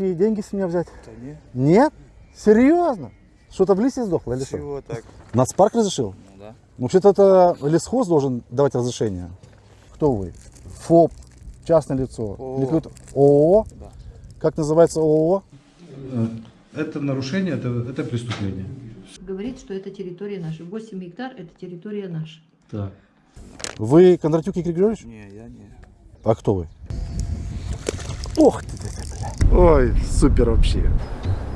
пришли деньги с меня взять? Да нет, Нет? Серьезно? Что-то в лисе сдохло или что? чего так? Нацпарк разрешил? Ну да. Вообще-то это лесхоз должен давать разрешение. Кто вы? ФОП, частное лицо. ООО. Кто-то- ООО? Да. Как называется ООО? Это нарушение, это, это преступление. говорит, что это территория наша. 8 гектар – это территория наша. Так. Вы Кондратюк Игорь Григорьевич? Не, я не. А кто вы? Ох ты, ты, ты. Ой, супер вообще.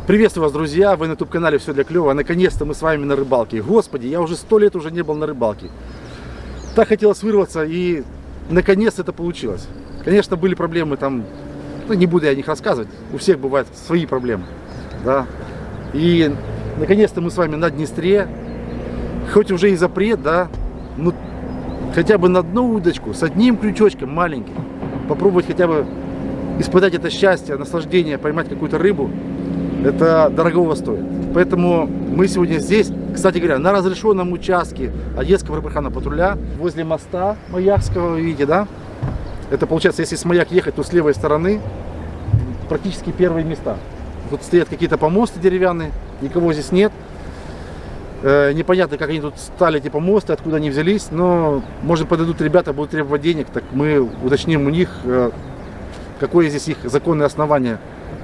Приветствую вас, друзья! Вы на YouTube-канале «Все для клёва». Наконец-то мы с вами на рыбалке. Господи, я уже сто лет уже не был на рыбалке. Так хотелось вырваться, и наконец это получилось. Конечно, были проблемы там, ну, не буду я о них рассказывать. У всех бывают свои проблемы. Да? И наконец-то мы с вами на Днестре. Хоть уже и запрет, да, ну хотя бы на одну удочку с одним крючочком маленьким. Попробовать хотя бы испытать это счастье, наслаждение, поймать какую-то рыбу, это дорогого стоит. Поэтому мы сегодня здесь, кстати говоря, на разрешенном участке Одесского рыбархана патруля, возле моста Маякского, вы видите, да? Это получается, если с Маяк ехать, то с левой стороны практически первые места. Тут стоят какие-то помосты деревянные, никого здесь нет. Э, непонятно, как они тут стали, эти помосты, откуда они взялись, но, может, подойдут ребята, будут требовать денег, так мы уточним у них, э, какое здесь их законное основание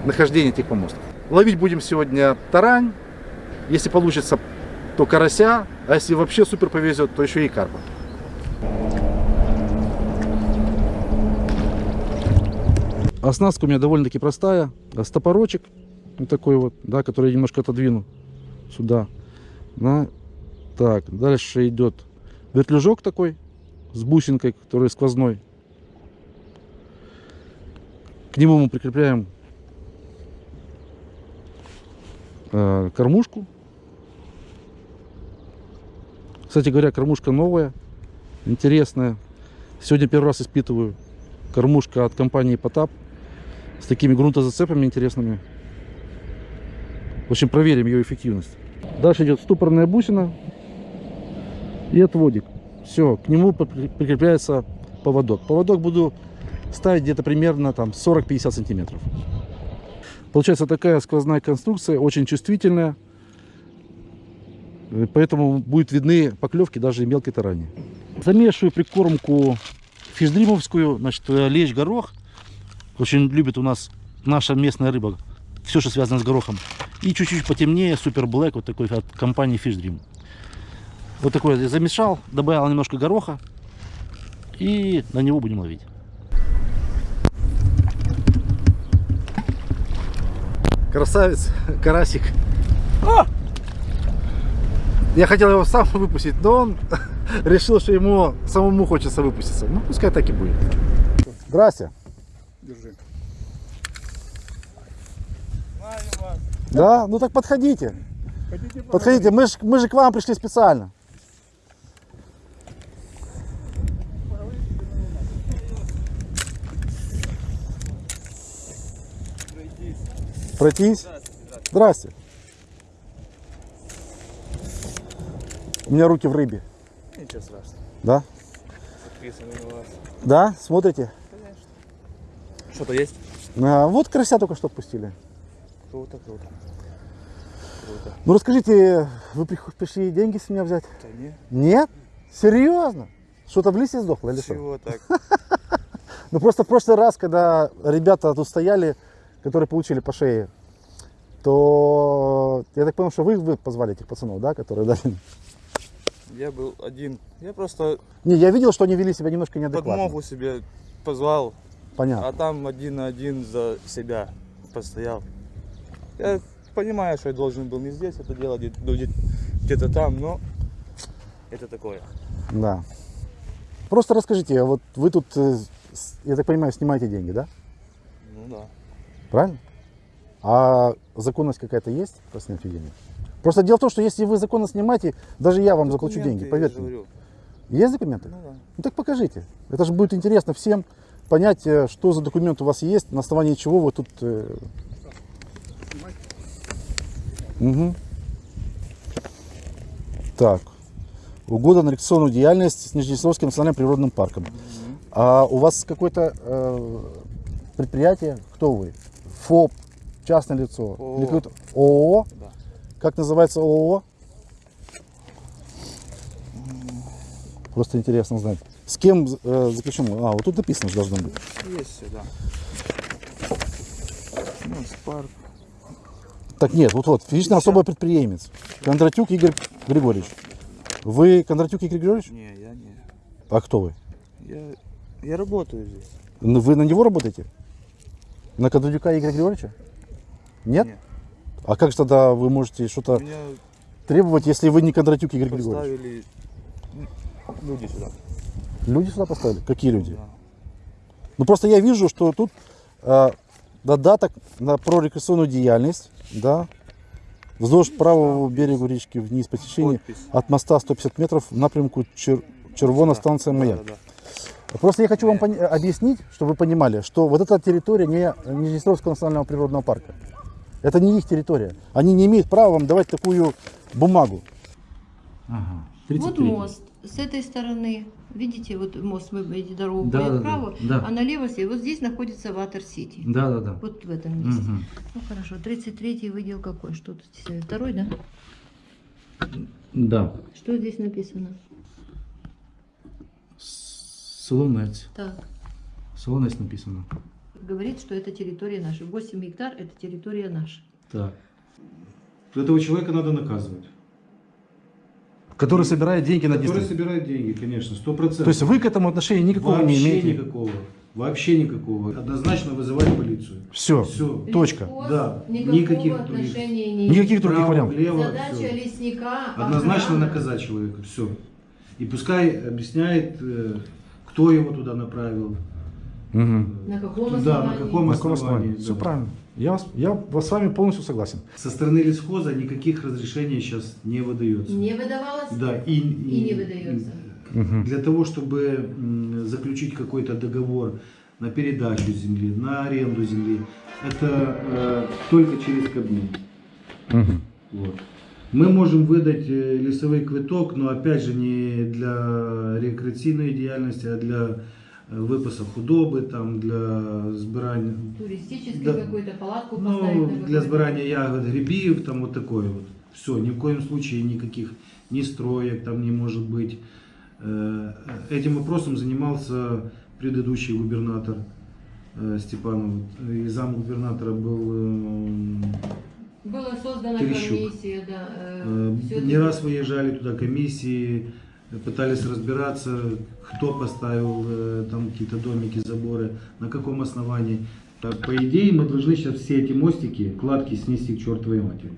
нахождения этих помостов. Ловить будем сегодня тарань, если получится, то карася, а если вообще супер повезет, то еще и карпа. Оснастка у меня довольно-таки простая, стопорочек, вот такой вот, да, который я немножко отодвину сюда. Да. Так, дальше идет вертлюжок такой с бусинкой, который сквозной. К нему мы прикрепляем э, кормушку. Кстати говоря, кормушка новая, интересная. Сегодня первый раз испытываю. Кормушка от компании Потап с такими грунтозацепами интересными. В общем, проверим ее эффективность. Дальше идет ступорная бусина и отводик. Все, к нему при- прикрепляется поводок. Поводок буду ставить где-то примерно там 40-50 сантиметров. Получается такая сквозная конструкция, очень чувствительная. Поэтому будут видны поклевки даже и мелкой тарани. Замешиваю прикормку фишдримовскую, значит, э, лещ горох. Очень любит у нас наша местная рыба. Все, что связано с горохом. И чуть-чуть потемнее супер блэк, вот такой от компании Fish Dream. Вот такой замешал, добавил немножко гороха. И на него будем ловить. Красавец, карасик. А! Я хотел его сам выпустить, но он решил, что ему самому хочется выпуститься. Ну, пускай так и будет. Здрасте. Держи. Да? Ну так подходите. Подходите, мы же мы же к вам пришли специально. Пройтись? Здрасте. У меня руки в рыбе. Ничего страшного. Да? Подписаны на вас. Да? Смотрите? Что-то есть? А, вот карася только что пустили. Круто, круто. Круто. Ну расскажите, вы пришли деньги с меня взять? Да не, Нет? Серьезно? Что-то в лисе сдохло или что? чего так? Ну просто в прошлый раз, когда ребята тут стояли, которые получили по шее, то я так понял, что вы, вы позвали этих пацанов, да, которые дали. Я был один. Я просто Не, я видел, что они вели себя немножко неадекватно. подмогу себе позвал, Понятно. а там один на один за себя постоял. Я понимаю, что я должен был не здесь это делать, где- где- где-то там, но это такое. Да. Просто расскажите, вот вы тут, э, я так понимаю, снимаете деньги, да? Ну да. Правильно? А законность какая-то есть по снятию денег? Просто дело в том, что если вы законно снимаете, даже я вам заплачу Документы, деньги, я поверьте. мне. Есть документы? Ну да. Ну так покажите. Это же будет интересно всем понять, э, что за документ у вас есть, на основании чего вы тут... э, Мгм. Так. Угода на рекреационную деятельность с Нижнесовским национальным природным парком. А у вас какое-то э, предприятие? Кто вы? ФОП? частное лицо? ООО. Какое-то- ООО? Да. Как называется ООО? Просто интересно знать. С кем э, заключен? А, вот тут написано должно быть. Есть все, да. Ну, спарк. Так нет, вот вот, физически особый предприемец. Кондратюк Игорь Григорьевич. Вы Кондратюк Игорь Григорьевич? Не, я не. А кто вы? Я, я работаю здесь. Ну, Вы на него работаете? На Кондратюка Игоря Григорьевича? Нет? Нет. А как же тогда вы можете что-то требовать, если вы не Кондратюк Игорь Григорьевич? поставили люди сюда. Люди сюда поставили? Какие люди? Да. Ну просто я вижу, что тут э, додаток на прорекреационную деятельность, да, вздовж правого берега речки вниз по течению Подпись. от моста 150 метров в напрямку Чер... Червона Да. станция Да, Маяк. да, да. Просто я хочу вам объяснить, чтобы вы понимали, что вот эта территория не Нижнестровского национального природного парка. Это не их территория. Они не имеют права вам давать такую бумагу. Ага. Вот мост. С этой стороны, видите, вот мост, мы эти дорогу Да, да, вправо, да. а налево. Вот здесь находится Ватер Сити. Да, да, да. Вот в этом месте. Мгм. Ну хорошо, 33-й выдел какой? Что тут? здесь? Второй, да? Да. Что здесь написано? Солонець. Так. Солонець написано. Говорит, что это территория наша. 8 гектар это территория наша. Так. Этого человека надо наказывать. Который собирает деньги на Который собирает деньги, конечно, сто процентов. То есть вы к этому отношения никакого не Вообще имеете? никакого. Вообще никакого. Однозначно вызывать полицию. Все. Все. Точка. Да, Никакого никаких отношения не Никаких других вариантов. влево, Задача всё. лесника Однозначно охрана. наказать человека. Все. И пускай объясняет, э, кто его туда направил. Мгм. На каком Да, основании? на каком На каком основании. основании? да. Все правильно. Я, я вас с вами полностью согласен. Со стороны лесхоза никаких разрешений сейчас не выдается. Не выдавалось? Да, и, И не выдается. Для того, чтобы заключить какой-то договор на передачу земли, на аренду земли, это э, только через Кабмин. Мгм. Вот. Мы можем выдать э, лесовой квиток, но опять же не для рекреаційної діяльності, а для э, выпаса худоби, там, для збирання, Туристический Да. какой-то палатку поставить ну, на для какой-то- збирання ягод, грибів, там вот такое вот. Все, ни в коем случае никаких ни строек там не может быть. Э, Этим вопросом занимался предыдущий губернатор э, Степанов. И зам губернатора был эм, была создана Терещук. комиссия, да. э, Э, Не это- раз выезжали туда комиссии, пытались разбираться, кто поставил э, там какие-то домики, заборы, на каком основании. По идее, мы должны сейчас все эти мостики, кладки снести к чертовой матери.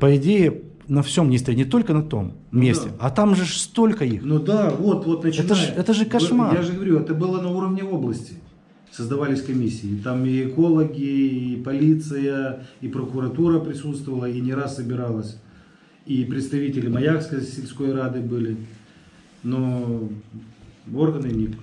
По идее, на всем не стоит, не только на том Ну месте, да. а там же столько их. Ну да, вот, вот начиная. Это это же кошмар. Я же говорю, это было на уровне области. Создавались комиссии. Там и экологи, и полиция, и прокуратура присутствовала, и не раз собиралась. И представители Маякской сельской рады были. Но органы ни-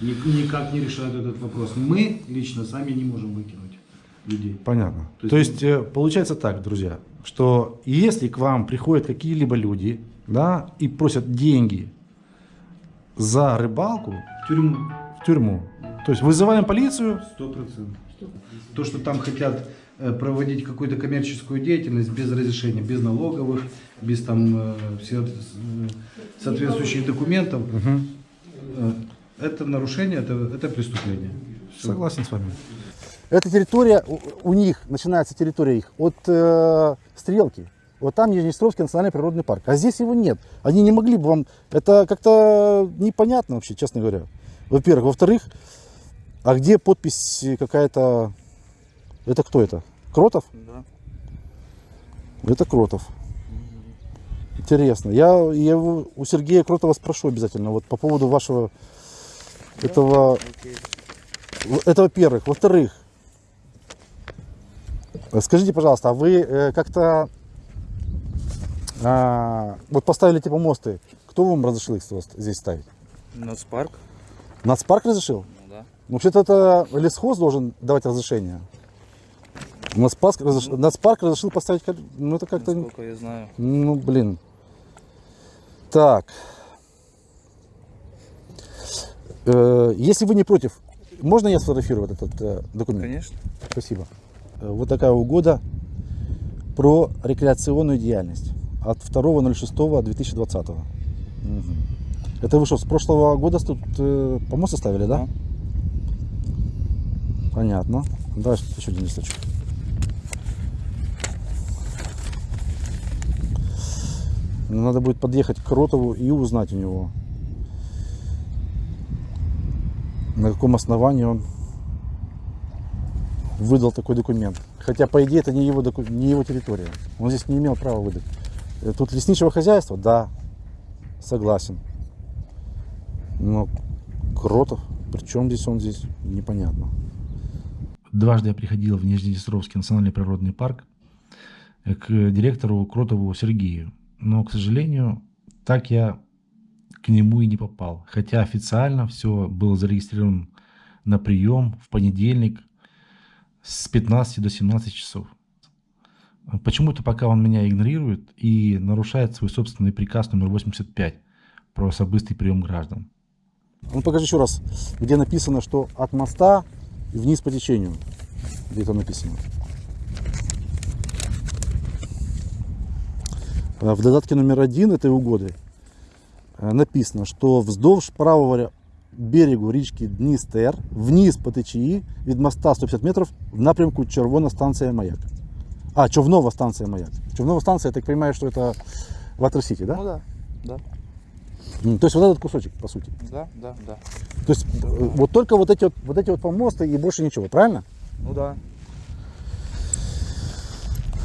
никак не решают этот вопрос. Мы лично сами не можем выкинуть людей. Понятно. То То есть- есть, э, получается так, друзья, что если к вам приходят какие-либо люди, да, и просят деньги за рыбалку В тюрьму в тюрьму, то есть вызываем полицию, Сто процентов. То, что там хотят э, проводить какую-то коммерческую деятельность без разрешения, без налоговых, без там э, все- э, соответствующих документов, э, это нарушение, это, это преступление. Всё. Согласен с вами. Эта территория, у, у них, начинается территория их от э, Стрелки. Вот там Нижнестровский национальный природный парк. А здесь его нет. Они не могли бы вам... Это как-то непонятно вообще, честно говоря. Во-первых. Во-вторых, а где подпись какая-то... Это кто это? Кротов? Да. Это Кротов. Интересно. Я, я у Сергея Кротова спрошу обязательно вот по поводу вашего этого Окей. Это во-первых. Во-вторых, скажите, пожалуйста, а вы э, как-то а, вот поставили типа мосты, кто вам разрешил их здесь ставить? Нацпарк? Нацпарк разрешил? Ну. Вообще-то это лесхоз должен давать разрешение. Нацпарк, разреш- Нацпарк разрешил поставить, ну это как-то, Насколько я знаю. ну блин. Так. Э, если вы не против, можно я сфотографирую вот этот э, документ? Конечно. Спасибо. э, вот такая угода про рекреационную деятельность от 2.06.2020. Угу. Это вы что, с прошлого года тут э, помост оставили, да? Да. Понятно. Давай еще один листочек. Ну, Надо будет подъехать к Кротову и узнать у него, на каком основании он выдал такой документ. Хотя, по идее, это не его, доку- не его территория. Он здесь не имел права выдать. Э, Тут лесничего хозяйства? Да, согласен. Но Кротов, при чем здесь он здесь, непонятно. Дважды я приходил в Нижнеднестровский национальный природный парк к директору Кротову Сергею. Но, к сожалению, так я к нему и не попал. Хотя официально все было зарегистрировано на прием в понедельник с 15 до 17 часов. Почему-то пока он меня игнорирует и нарушает свой собственный приказ номер 85 про особистый прием граждан. Ну покажи еще раз, где написано, что от моста вниз по течению. Где это написано? А В додатке номер один этой угоды э, написано, что вздовж правого берегу річки Дністер вниз по течії від моста 150 метров в напрямку Червона станция Маяк. А, Човнова станция Маяк. Човнова станция, я так понимаю, что это Ватер-Сити, да? Ну да, да, М, То есть вот этот кусочек, по сути. да, да, да. То есть э, вот только вот эти вот, вот эти вот помосты и больше ничего, правильно? Ну да.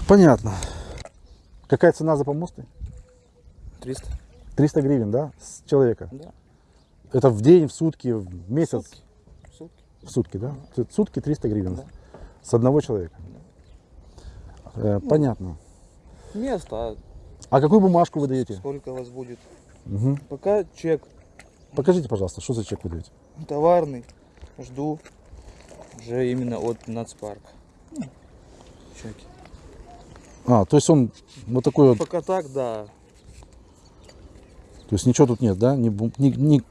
Понятно. Какая цена за помосты? 300. 300 гривен, да, с человека? Да. Это в день, в сутки, в месяц? Сутки. Сутки. В сутки, да? Есть Сутки 300 гривен Да. с одного человека. Э, понятно. Место, а А какую бумажку вы даете? сколько у вас будет? Мгм. Пока чек Покажите, пожалуйста, что за чек вы даете? товарный. Жду уже именно от нацпарка. Чеки. А, то есть он вот такой вот, Пока так, да. то есть ничего тут нет, да? Ни, ни- ни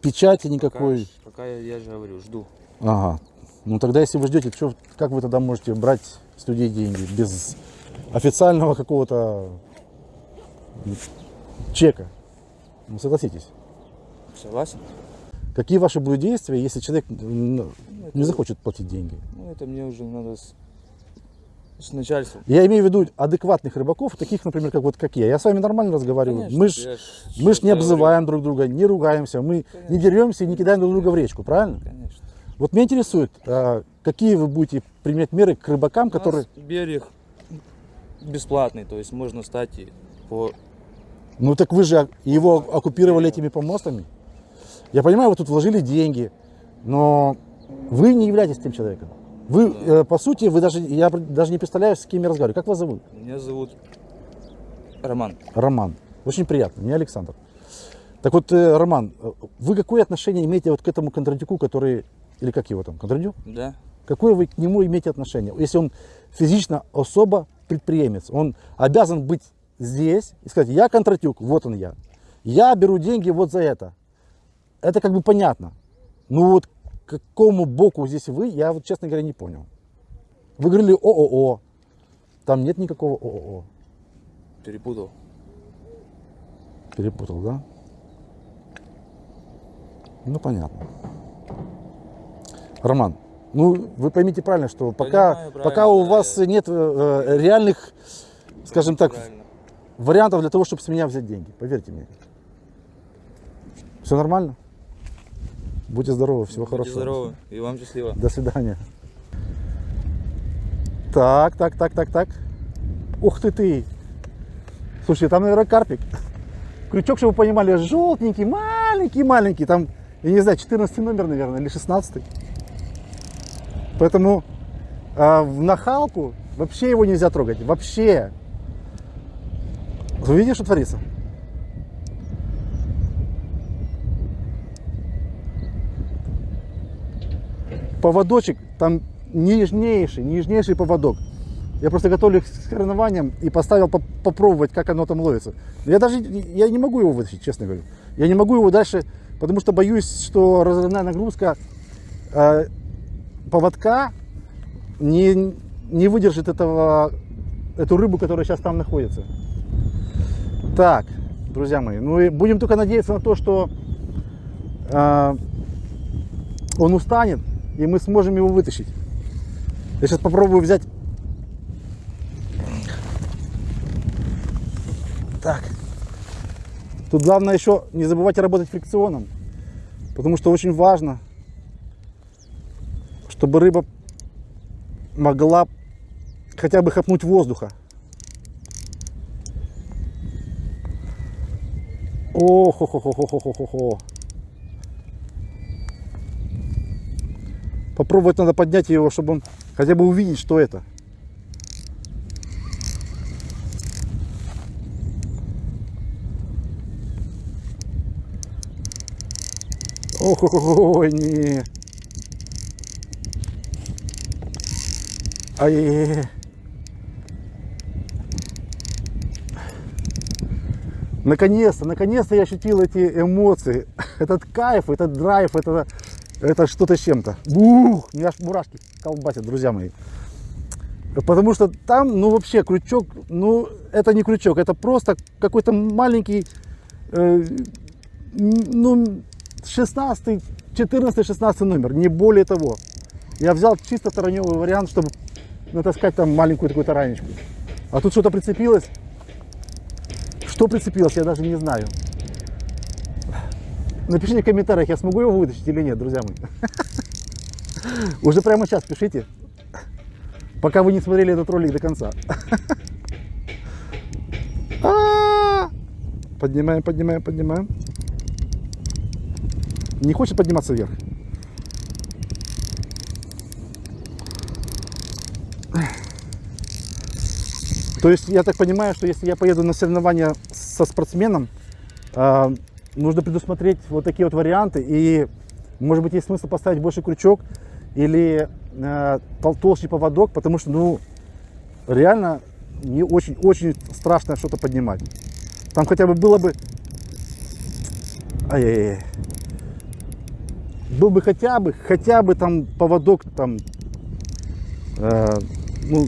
печати Пока, никакой. ж- пока я, я же говорю, жду. Ага. Ну тогда, если вы ждете, чё- как вы тогда можете брать с людей деньги без официального какого-то чека? Ну согласитесь. Согласен? Какие ваши будут действия, если человек Ну, не это- захочет платить деньги? Ну, это мне уже надо с, с начальством. Я имею в виду адекватных рыбаков, таких, например, как вот как я. Я с вами нормально разговариваю. Конечно, мы ж, мы ж не говорю. обзываем друг друга, не ругаемся, мы не Конечно. деремся и не кидаем друг друга в речку, правильно? Конечно. Вот меня интересует, а, какие вы будете применять меры к рыбакам, У которые... берег бесплатный, то есть можно стать и по... Ну так вы же его оккупировали этими помостами. Я понимаю, вы тут вложили деньги, но вы не являетесь тем человеком. Вы, э, по сути, вы даже, я даже не представляю, с кем я разговариваю. Как вас зовут? Меня зовут Роман. Роман. Очень приятно. Меня Александр. Так вот, э, Роман, вы какое отношение имеете вот к этому контрадюку, который, или как его там, контрадюк? Да? Какое вы к нему имеете отношение? Если он физично особо предприемец, он обязан быть здесь и сказать, я контратюк, вот он я. Я беру деньги вот за это. Это как бы понятно. Ну вот к какому боку здесь вы, я вот, честно говоря, не понял. Вы говорили ООО. Там нет никакого ООО. Перепутал. Перепутал, да? Ну, понятно. Роман, ну, вы поймите правильно, что пока, Понимаю правильно, пока у да, вас нет э, э, реальных, скажем так, Правильно. Вариантов для того, чтобы с меня взять деньги. Поверьте мне. Все нормально? Будьте здоровы, всего Будьте хорошего. здоровы. И вам счастливо. До свидания. Так, так, так, так, так. Ух ты ты. Слушай, там, наверное, карпик. Крючок, чтобы вы понимали, желтенький, маленький, маленький. Там, я не знаю, 14 номер, наверное, или 16. Поэтому а, в нахалку вообще его нельзя трогать. Вообще. Вы видите, что творится? поводочек, там нежнейший, нежнейший поводок. Я просто готовлю к соревнованиям и поставил поп- попробовать, как оно там ловится. Я даже я не могу его вытащить, честно говоря. Я не могу его дальше, потому что боюсь, что разрывная нагрузка э, поводка не, не выдержит этого, эту рыбу, которая сейчас там находится. Так, друзья мои, ну и будем только надеяться на то, что а, он устанет, и мы сможем его вытащить. Я сейчас попробую взять. Так. Тут главное еще не забывайте работать фрикционом, потому что очень важно, чтобы рыба могла хотя бы хапнуть воздуха. Ох ох ох ох ох ох ох ох Попробовать надо поднять его, чтобы он хотя бы увидеть, что это. Ох, ох, ох, не. Ай-яй-яй. Наконец-то, наконец-то я ощутил эти эмоции, этот кайф, этот драйв, это, это что-то с чем-то. Бух, меня аж мурашки колбасят, друзья мои. Потому что там, ну вообще, крючок, ну это не крючок, это просто какой-то маленький, э, ну 16, 14, 16 номер, не более того. Я взял чисто тараневый вариант, чтобы натаскать там маленькую такую таранечку. А тут что-то прицепилось. Что прицепилось, я даже не знаю. Напишите в комментариях, я смогу его вытащить или нет, друзья мои. Уже прямо сейчас пишите, пока вы не смотрели этот ролик до конца. А! Поднимаем, поднимаем, поднимаем. Не хочет подниматься вверх. То есть я так понимаю, что если я поеду на соревнования со спортсменом, э, нужно предусмотреть вот такие вот варианты. И может быть есть смысл поставить больше крючок или э, тол- толще поводок, потому что ну реально не очень очень страшно что-то поднимать. Там хотя бы было бы, ай-яй-яй. был бы хотя бы хотя бы там поводок там э, ну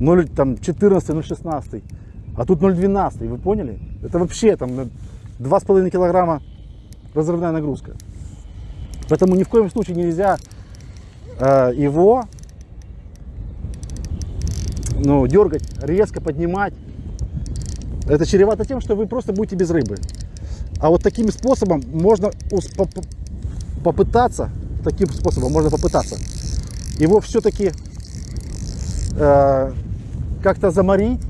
0, там 14, 0,16, а тут 0,12, вы поняли? Это вообще там на 2,5 килограмма разрывная нагрузка. Поэтому ни в коем случае нельзя э, его ну, дергать, резко поднимать. Это чревато тем, что вы просто будете без рыбы. А вот таким способом можно попытаться, таким способом можно попытаться его все-таки э, как-то заморить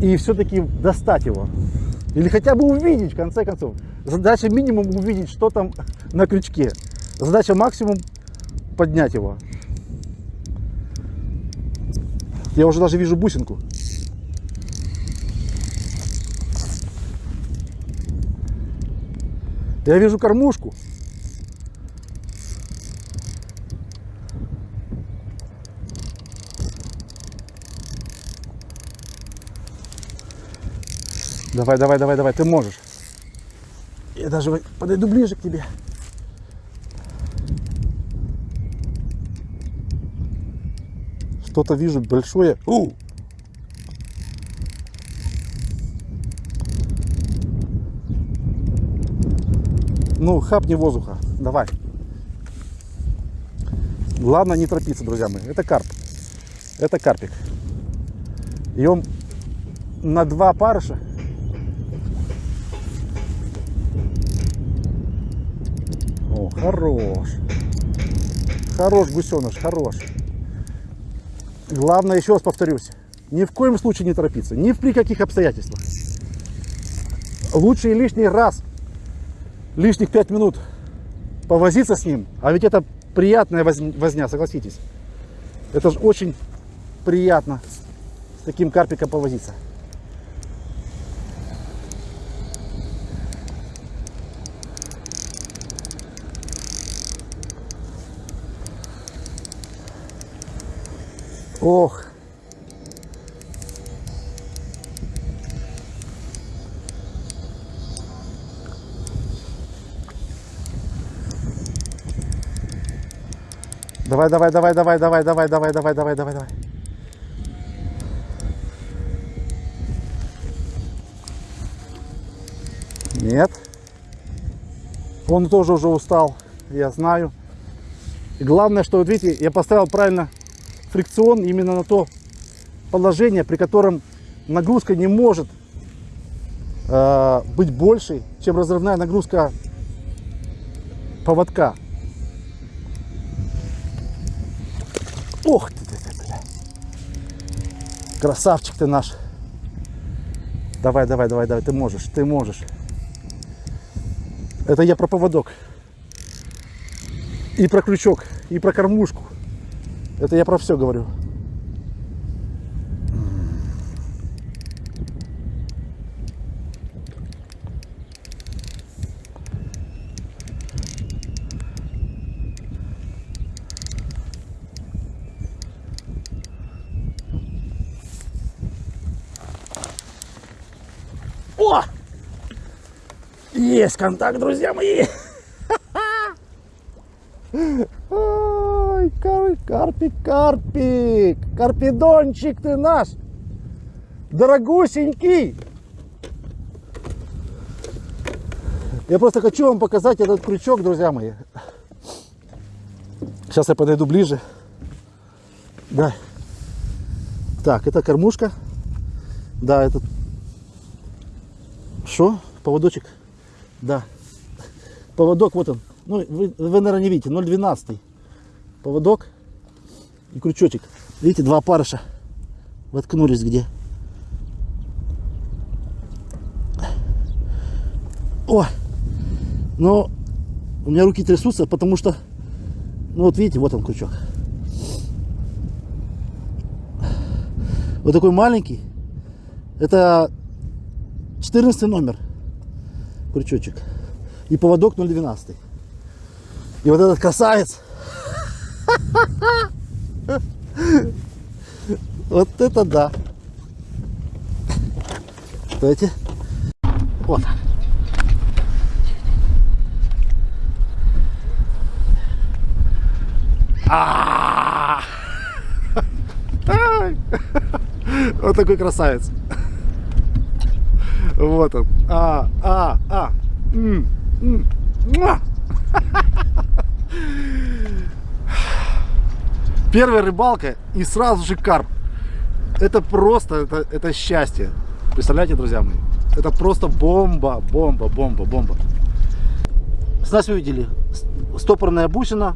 и все-таки достать его. Или хотя бы увидеть, в конце концов. Задача минимум увидеть, что там на крючке. Задача максимум поднять его. Я уже даже вижу бусинку. Я вижу кормушку. Давай, давай, давай, давай, ты можешь. Я даже подойду ближе к тебе. Что-то вижу большое. У! Ну, хапни воздуха. Давай. Главное не торопиться, друзья мои. Это карп. Это карпик. И он на два парыша хорош. Хорош гусеныш, хорош. Главное, еще раз повторюсь, ни в коем случае не торопиться, ни при каких обстоятельствах. Лучше и лишний раз, лишних пять минут повозиться с ним, а ведь это приятная воз- возня, согласитесь. Это же очень приятно с таким карпиком повозиться. Ох. Давай, давай, давай, давай, давай, давай, давай, давай, давай, давай, давай. Нет. Он тоже уже устал, я знаю. И главное, что вот видите, я поставил правильно фрикцион именно на то положение, при котором нагрузка не может э, быть большей, чем разрывная нагрузка поводка. Ох ты, ты, ты, бля. Красавчик ты наш. Давай, давай, давай, давай, ты можешь, ты можешь. Это я про поводок. И про крючок, и про кормушку. Это я про все говорю. О! Есть контакт, друзья мои! Ой, кар- карпик, карпик! Карпидончик ты наш! Дорогусенький! Я просто хочу вам показать этот крючок, друзья мои. Сейчас я подойду ближе. Да. Так, это кормушка. Да, это что? Поводочек? Да. Поводок, вот он. Ну, вы, вы наверное, не видите, 0,12. Поводок и крючочек. Видите, два парыша воткнулись где. О! Но у меня руки трясутся, потому что, ну вот видите, вот он крючок. Вот такой маленький. Это 14 номер крючочек и поводок 0,12 и вот этот красавец вот это да Давайте. вот А! Ай! вот такой красавец вот он. А, а, а. М, м, муа. Первая рыбалка и сразу же карп. Это просто, это, это счастье. Представляете, друзья мои? Это просто бомба, бомба, бомба, бомба. Снасть вы видели. Стопорная бусина,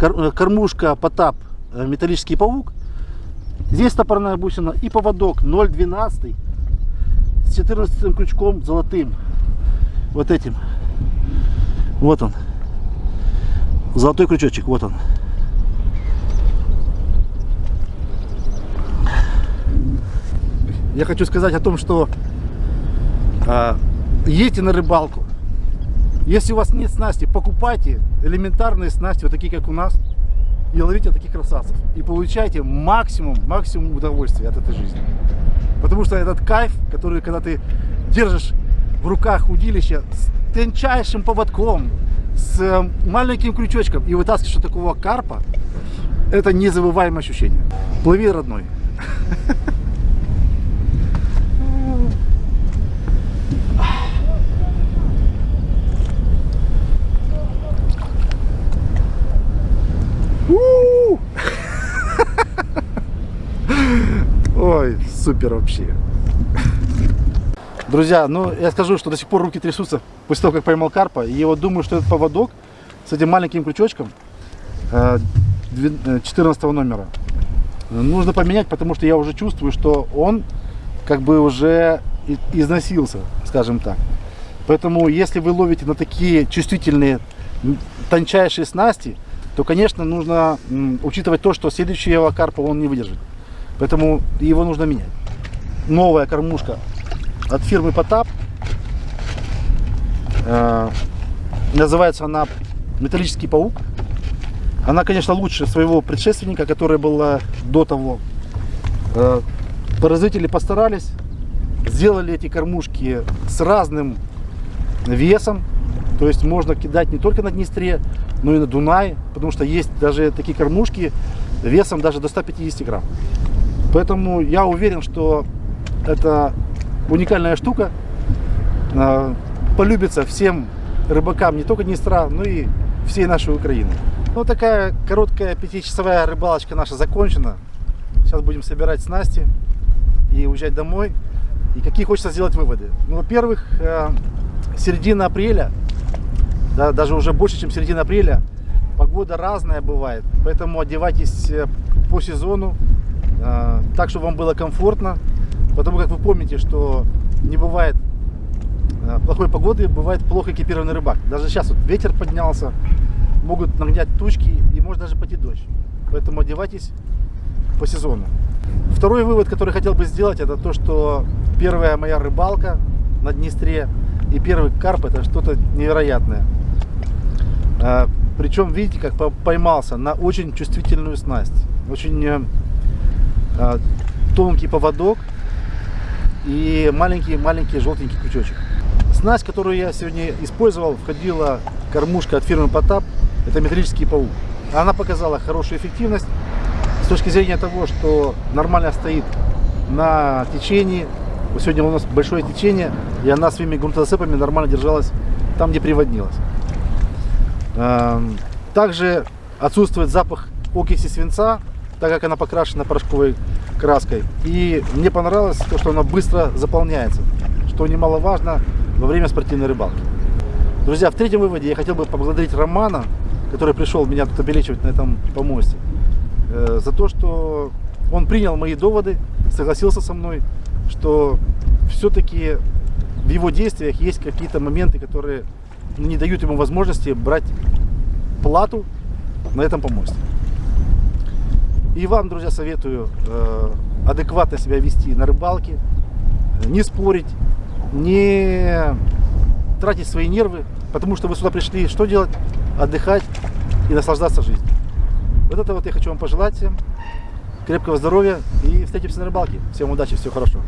э, кормушка Потап, э, металлический паук. Здесь стопорная бусина и поводок 0,12 с 14 крючком золотым. Вот этим. Вот он. Золотой крючочек, вот он. Я хочу сказать о том, что а, едьте на рыбалку. Если у вас нет снасти, покупайте элементарные снасти, вот такие, как у нас, и ловите таких красавцев. И получайте максимум, максимум удовольствия от этой жизни. Потому что этот кайф, который, когда ты держишь в руках удилище с тончайшим поводком, с э, маленьким крючочком и вытаскиваешь вот такого карпа, это незабываемое ощущение. Плыви, родной. У! Ой, супер вообще. Друзья, ну я скажу, что до сих пор руки трясутся после того, как поймал карпа. И вот думаю, что этот поводок с этим маленьким крючочком э, две- э, 14 номера нужно поменять, потому что я уже чувствую, что он как бы уже износился, скажем так. Поэтому, если вы ловите на такие чувствительные, тончайшие снасти, то, конечно, нужно учитывать то, что следующего карпа он не выдержит. Поэтому его нужно менять. Новая кормушка от фирмы Потап. Э, Называется она Металлический паук. Она, конечно, лучше своего предшественника, которая была до того. Э, Производители постарались, сделали эти кормушки с разным весом, То есть можно кидать не только на Днестре, но и на Дунае, потому что есть даже такие кормушки весом даже до 150 грамм. Поэтому я уверен, что это уникальная штука, э, полюбится всем рыбакам не только Днестра, но и всей нашей Украины. Ну, такая короткая пятичасовая рыбалочка наша закончена. Сейчас будем собирать снасти и уезжать домой. И какие хочется сделать выводы? Ну, во-первых, э, середина апреля, да, даже уже больше, чем середина апреля, погода разная бывает. Поэтому одевайтесь э, по сезону, так, чтобы вам было комфортно. Потому как вы помните, что не бывает э, плохой погоды, бывает плохо экипированный рыбак. Даже сейчас вот ветер поднялся, могут нагнять тучки и может даже пойти дождь. Поэтому одевайтесь по сезону. Второй вывод, который хотел бы сделать, это то, что первая моя рыбалка на Днестре и первый карп это что-то невероятное. А, Причем, видите, как по- поймался на очень чувствительную снасть. Очень э, а, тонкий поводок и маленький-маленький желтенький крючочек. Снасть, которую я сегодня использовал, входила кормушка от фирмы Потап. Это металлический паук. Она показала хорошую эффективность с точки зрения того, что нормально стоит на течении. Сегодня у нас большое течение, и она своими грунтозацепами нормально держалась там, где приводнилась. Эм, Также отсутствует запах окиси свинца, так как она покрашена порошковой краской. И мне понравилось то, что она быстро заполняется, что немаловажно во время спортивной рыбалки. Друзья, в третьем выводе я хотел бы поблагодарить Романа, который пришел меня тут обелечивать на этом помосте, э, за то, что он принял мои доводы, согласился со мной, что все-таки в его действиях есть какие-то моменты, которые не дают ему возможности брать плату на этом помосте. И вам, друзья, советую э, адекватно себя вести на рыбалке, э, не спорить, не тратить свои нервы, потому что вы сюда пришли что делать? Отдыхать и наслаждаться жизнью. Вот это вот я хочу вам пожелать всем. Крепкого здоровья и встретимся на рыбалке. Всем удачи, всего хорошего.